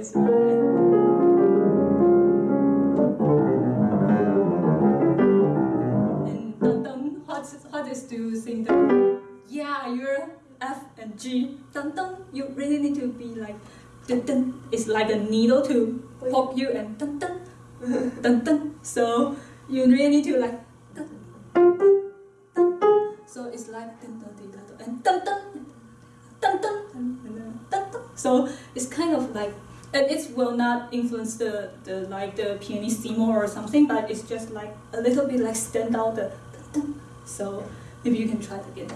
this one. hardest to sing the yeah you're F and G dun dun you really need to be like dun dun it's like a needle to pop you and dun dun dun dun so you really need to like dun, dun, dun, dun. so it's like dun dun dun dun and dun dun dun dun dun dun so it's kind of like and it will not influence the, the like the pianissimo or something, but it's just like a little bit like stand out the. So maybe you can try it again.